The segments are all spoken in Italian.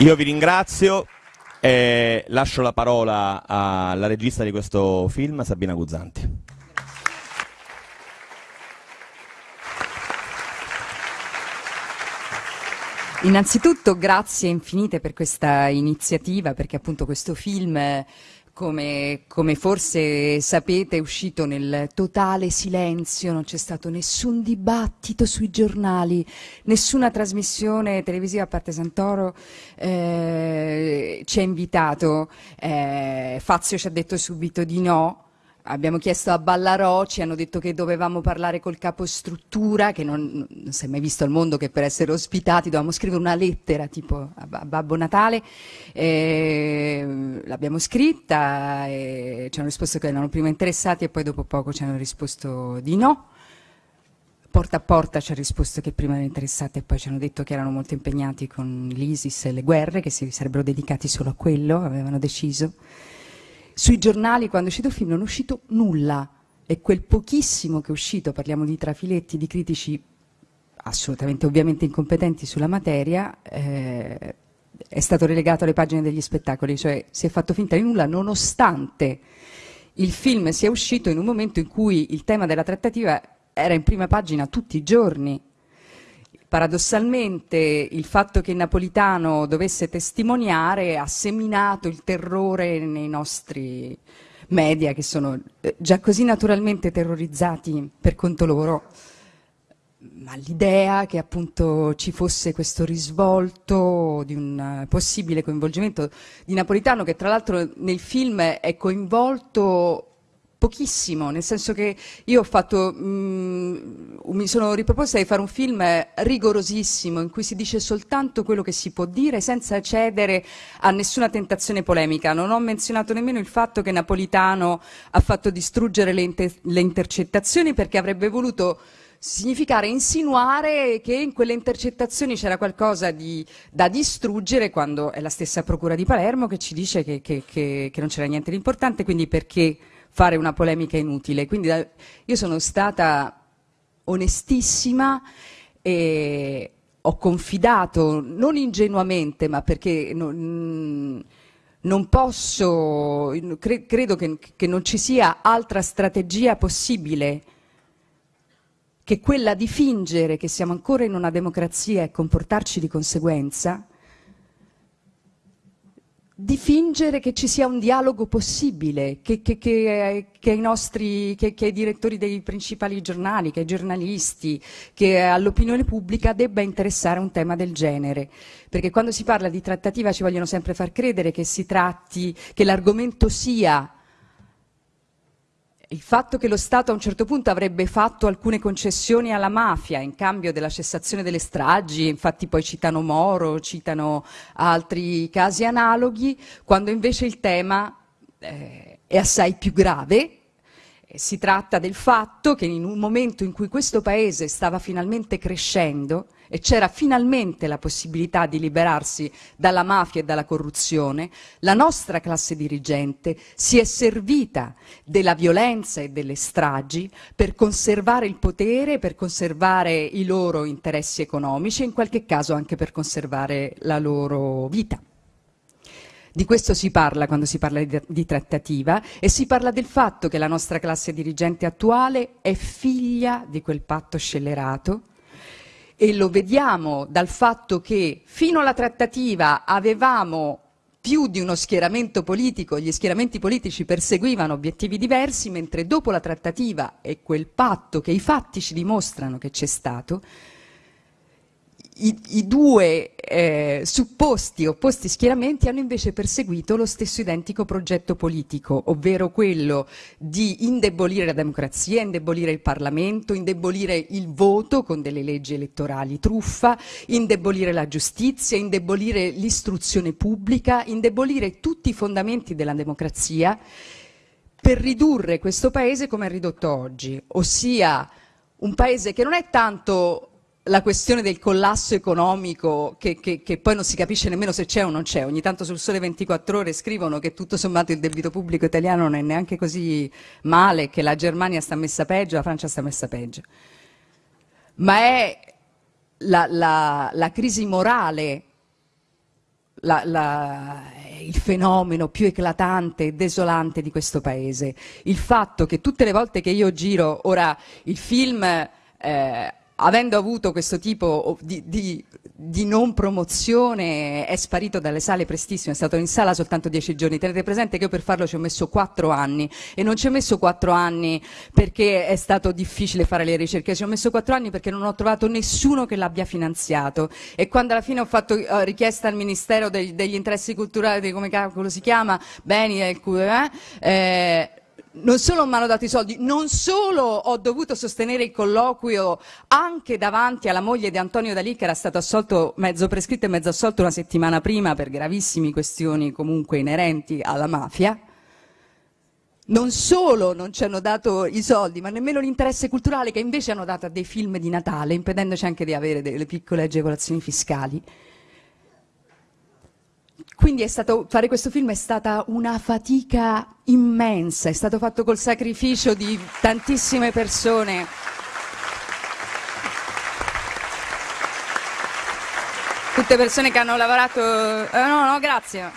Io vi ringrazio e lascio la parola alla regista di questo film, Sabina Guzzanti. Innanzitutto grazie infinite per questa iniziativa, perché appunto questo film, come, come, forse sapete, è uscito nel totale silenzio, non c'è stato nessun dibattito sui giornali, nessuna trasmissione televisiva a parte Santoro eh, ci ha invitato, eh, Fazio ci ha detto subito di no, abbiamo chiesto a Ballarò, ci hanno detto che dovevamo parlare col capostruttura, che non, non si è mai visto al mondo che per essere ospitati dovevamo scrivere una lettera tipo a, a Babbo Natale, e, l'abbiamo scritta e ci hanno risposto che erano prima interessati e poi dopo poco ci hanno risposto di no. Porta a porta ci ha risposto che prima erano interessati e poi ci hanno detto che erano molto impegnati con l'ISIS e le guerre, che si sarebbero dedicati solo a quello, avevano deciso. Sui giornali, quando è uscito il film, non è uscito nulla. E quel pochissimo che è uscito, parliamo di trafiletti, di critici assolutamente, ovviamente incompetenti sulla materia, eh, è stato relegato alle pagine degli spettacoli, cioè si è fatto finta di nulla nonostante il film sia uscito in un momento in cui il tema della trattativa era in prima pagina tutti i giorni Paradossalmente il fatto che Napolitano dovesse testimoniare ha seminato il terrore nei nostri media che sono eh, già così naturalmente terrorizzati per conto loro, ma l'idea che appunto ci fosse questo risvolto di un possibile coinvolgimento di Napolitano che tra l'altro nel film è coinvolto pochissimo, nel senso che io ho fatto, mh, mm, mi sono riproposta di fare un film rigorosissimo in cui si dice soltanto quello che si può dire senza cedere a nessuna tentazione polemica. Non ho menzionato nemmeno il fatto che Napolitano ha fatto distruggere le, inter le intercettazioni perché avrebbe voluto significare insinuare che in quelle intercettazioni c'era qualcosa di, da distruggere quando è la stessa Procura di Palermo che ci dice che, che, che, che non c'era niente di importante, quindi perché fare una polemica inutile. Quindi io sono stata onestissima e ho confidato, non ingenuamente, ma perché non, non posso, cre, credo che, che non ci sia altra strategia possibile che quella di fingere che siamo ancora in una democrazia e comportarci di conseguenza, di fingere che ci sia un dialogo possibile, che, che, che, che ai nostri, ai direttori dei principali giornali, che ai giornalisti, che all'opinione pubblica debba interessare un tema del genere. Perché quando si parla di trattativa ci vogliono sempre far credere che si tratti, che l'argomento sia il fatto che lo Stato a un certo punto avrebbe fatto alcune concessioni alla mafia in cambio della cessazione delle stragi, infatti poi citano Moro, citano altri casi analoghi, quando invece il tema eh, è assai più grave. Si tratta del fatto che in un momento in cui questo Paese stava finalmente crescendo, e c'era finalmente la possibilità di liberarsi dalla mafia e dalla corruzione, la nostra classe dirigente si è servita della violenza e delle stragi per conservare il potere, per conservare i loro interessi economici e in qualche caso anche per conservare la loro vita. Di questo si parla quando si parla di, di, trattativa e si parla del fatto che la nostra classe dirigente attuale è figlia di quel patto scellerato e lo vediamo dal fatto che fino alla trattativa avevamo più di uno schieramento politico, gli schieramenti politici perseguivano obiettivi diversi, mentre dopo la trattativa e quel patto che i fatti ci dimostrano che c'è stato, i, i due eh, supposti opposti schieramenti hanno invece perseguito lo stesso identico progetto politico, ovvero quello di indebolire la democrazia, indebolire il Parlamento, indebolire il voto con delle leggi elettorali truffa, indebolire la giustizia, indebolire l'istruzione pubblica, indebolire tutti i fondamenti della democrazia per ridurre questo paese come è ridotto oggi, ossia un paese che non è tanto la questione del collasso economico che, che, che, poi non si capisce nemmeno se c'è o non c'è. Ogni tanto sul Sole 24 Ore scrivono che tutto sommato il debito pubblico italiano non è neanche così male, che la Germania sta messa peggio, la Francia sta messa peggio. Ma è la, la, la crisi morale la, il fenomeno più eclatante e desolante di questo paese. Il fatto che tutte le volte che io giro, ora il film eh, avendo avuto questo tipo di, di, di, non promozione è sparito dalle sale prestissimo, è stato in sala soltanto dieci giorni. Tenete presente che io per farlo ci ho messo quattro anni e non ci ho messo quattro anni perché è stato difficile fare le ricerche, ci ho messo quattro anni perché non ho trovato nessuno che l'abbia finanziato e quando alla fine ho fatto uh, richiesta al Ministero degli, degli interessi culturali, come si chiama, beni eh, eh, non solo mi hanno dato i soldi, non solo ho dovuto sostenere il colloquio anche davanti alla moglie di Antonio Dalì che era stato assolto mezzo prescritto e mezzo assolto una settimana prima per gravissime questioni comunque inerenti alla mafia, non solo non ci hanno dato i soldi, ma nemmeno l'interesse culturale che invece hanno dato a dei film di Natale, impedendoci anche di avere delle piccole agevolazioni fiscali. Quindi stato, fare questo film è stata una fatica immensa, è stato fatto col sacrificio di tantissime persone. Tutte persone che hanno lavorato... Eh, no, no, grazie.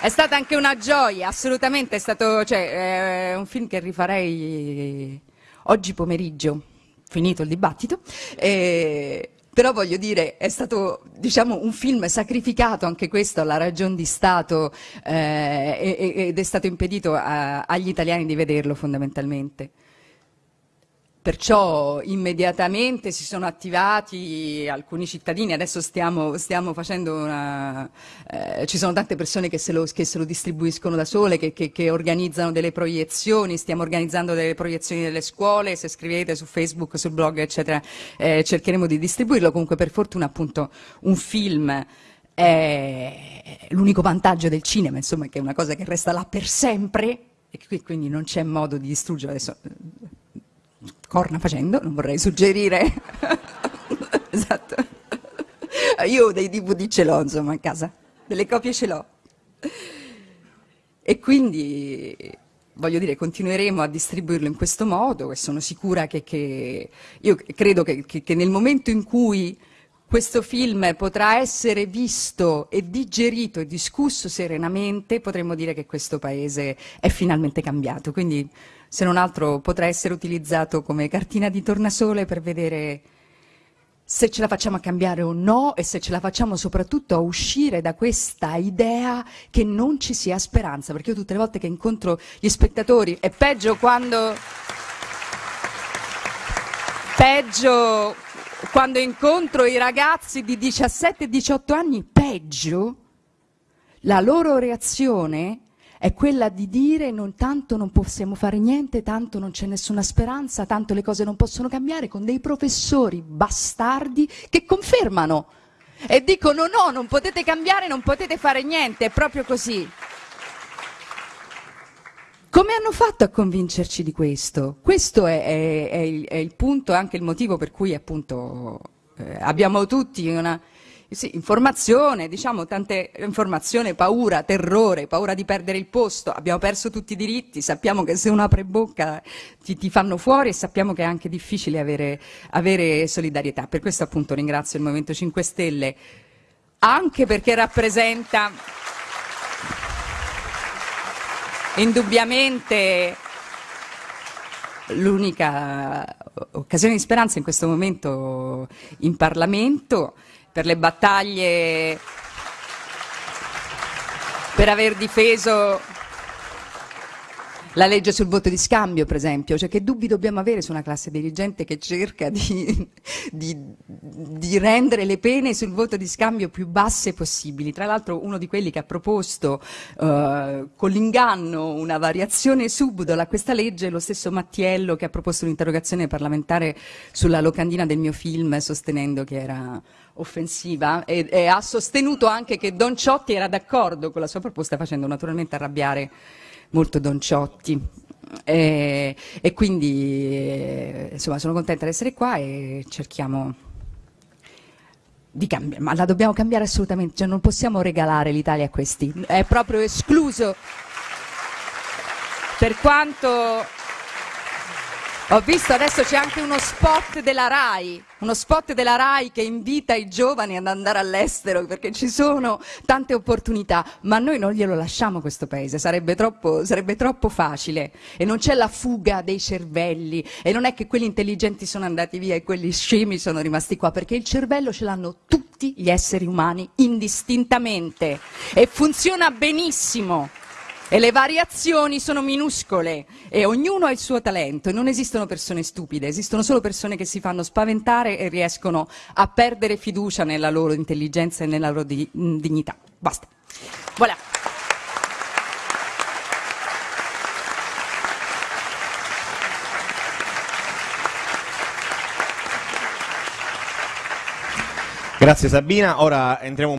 È stata anche una gioia, assolutamente, è stato cioè, è un film che rifarei oggi pomeriggio, finito il dibattito. E però voglio dire, è stato diciamo, un film sacrificato anche questo alla ragion di Stato eh, ed è stato impedito a, agli italiani di vederlo fondamentalmente. Perciò immediatamente si sono attivati alcuni cittadini, adesso stiamo, stiamo facendo una... Eh, ci sono tante persone che se lo, che se lo distribuiscono da sole, che, che, che, organizzano delle proiezioni, stiamo organizzando delle proiezioni nelle scuole, se scrivete su Facebook, sul blog, eccetera, eh, cercheremo di distribuirlo. Comunque per fortuna appunto un film è l'unico vantaggio del cinema, insomma, che è una cosa che resta là per sempre e quindi non c'è modo di distruggere. Adesso, corna facendo, non vorrei suggerire. esatto. Io dei DVD ce l'ho, insomma, a casa, delle copie ce l'ho. E quindi, voglio dire, continueremo a distribuirlo in questo modo e sono sicura che, che io credo che, che, che nel momento in cui questo film potrà essere visto e digerito e discusso serenamente, potremmo dire che questo paese è finalmente cambiato. Quindi se non altro potrà essere utilizzato come cartina di tornasole per vedere se ce la facciamo a cambiare o no e se ce la facciamo soprattutto a uscire da questa idea che non ci sia speranza, perché io tutte le volte che incontro gli spettatori, è peggio quando... peggio quando incontro i ragazzi di 17 e 18 anni, peggio, la loro reazione è quella di dire non tanto non possiamo fare niente, tanto non c'è nessuna speranza, tanto le cose non possono cambiare, con dei professori bastardi che confermano e dicono no, non potete cambiare, non potete fare niente, è proprio così. Come hanno fatto a convincerci di questo? Questo è, è, è, il, è il, punto, anche il motivo per cui appunto eh, abbiamo tutti una, sì, informazione, diciamo tante informazione, paura, terrore, paura di perdere il posto, abbiamo perso tutti i diritti, sappiamo che se uno apre bocca ti, ti fanno fuori e sappiamo che è anche difficile avere, avere solidarietà. Per questo appunto ringrazio il Movimento 5 Stelle, anche perché rappresenta indubbiamente l'unica occasione di speranza in questo momento in Parlamento per le battaglie, per aver difeso la legge sul voto di scambio, per esempio, cioè che dubbi dobbiamo avere su una classe dirigente che cerca di, di, di, rendere le pene sul voto di scambio più basse possibili. Tra l'altro uno di quelli che ha proposto uh, con l'inganno una variazione subdola a questa legge è lo stesso Mattiello che ha proposto un'interrogazione parlamentare sulla locandina del mio film sostenendo che era offensiva e, e ha sostenuto anche che Don Ciotti era d'accordo con la sua proposta facendo naturalmente arrabbiare molto Don Ciotti. E, e quindi eh, insomma sono contenta di essere qua e cerchiamo di cambiare, ma la dobbiamo cambiare assolutamente, cioè non possiamo regalare l'Italia a questi, è proprio escluso. Per quanto Ho visto adesso c'è anche uno spot della RAI, uno spot della RAI che invita i giovani ad andare all'estero perché ci sono tante opportunità, ma noi non glielo lasciamo questo paese, sarebbe troppo, sarebbe troppo facile. E non c'è la fuga dei cervelli e non è che quelli intelligenti sono andati via e quelli scemi sono rimasti qua perché il cervello ce l'hanno tutti gli esseri umani indistintamente. E funziona benissimo e le variazioni sono minuscole e ognuno ha il suo talento e non esistono persone stupide, esistono solo persone che si fanno spaventare e riescono a perdere fiducia nella loro intelligenza e nella loro di- dignità. Basta. Voilà. Grazie Sabina, ora entriamo